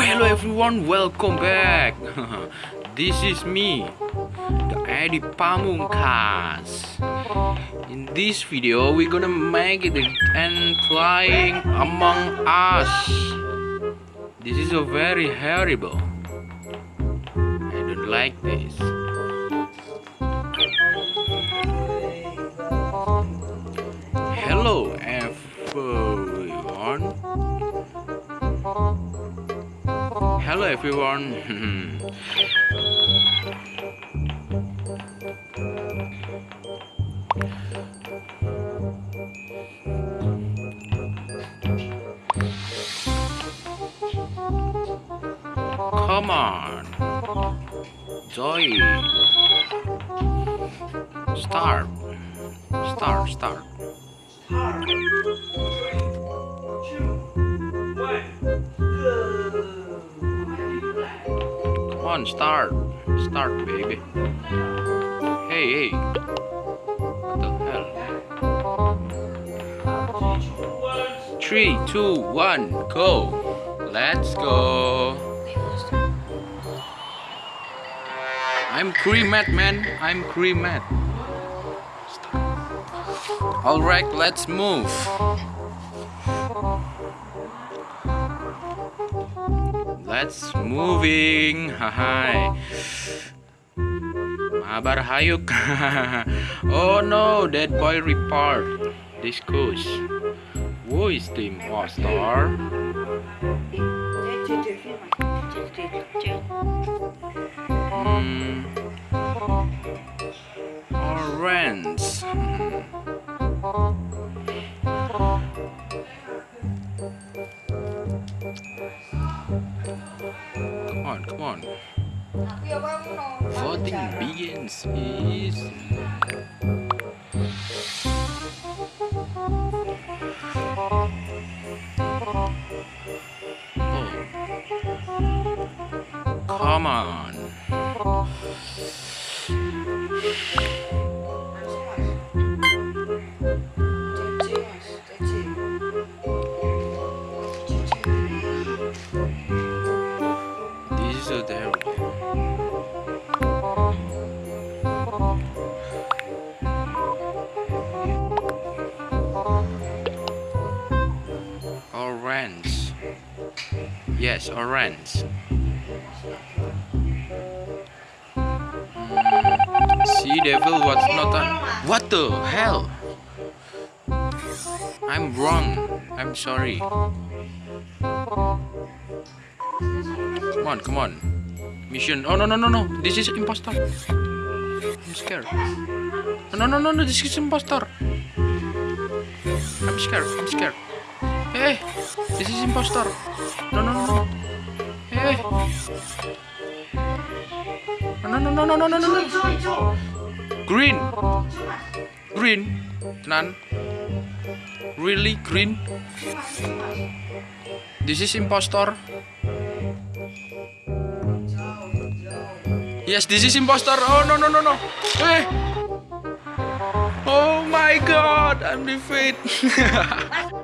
Hello everyone, welcome back. this is me, the Eddie Pamungkas. In this video, we're gonna make it and flying among us. This is a very horrible. I don't like this. Hello everyone. Come on. Joy. Start. Start, start. On, start. Start, baby. Hey, hey. What the hell? Three, two, one, go. Let's go. I'm creamed, man. I'm creamed. Alright, let's move. Let's moving. Hi. Mabar hayuk. oh no, that boy report. This coach. Who is the impostor? Come on, come on. Voting begins. Is oh. Come on. Orange. Yes, orange. Mm, Sea devil what's not a What the hell? I'm wrong. I'm sorry. Come on, come on. Mission. Oh no no no no. This is impostor. I'm scared. No no no no. This is impostor. I'm scared. I'm scared. Hey, this is impostor. No no no no. Hey. No no no no no no no no. Green. Green. Tenan. Really green? This is impostor. Yes, this is impostor. Oh no no no no. Hey. Oh my god, I'm defeated.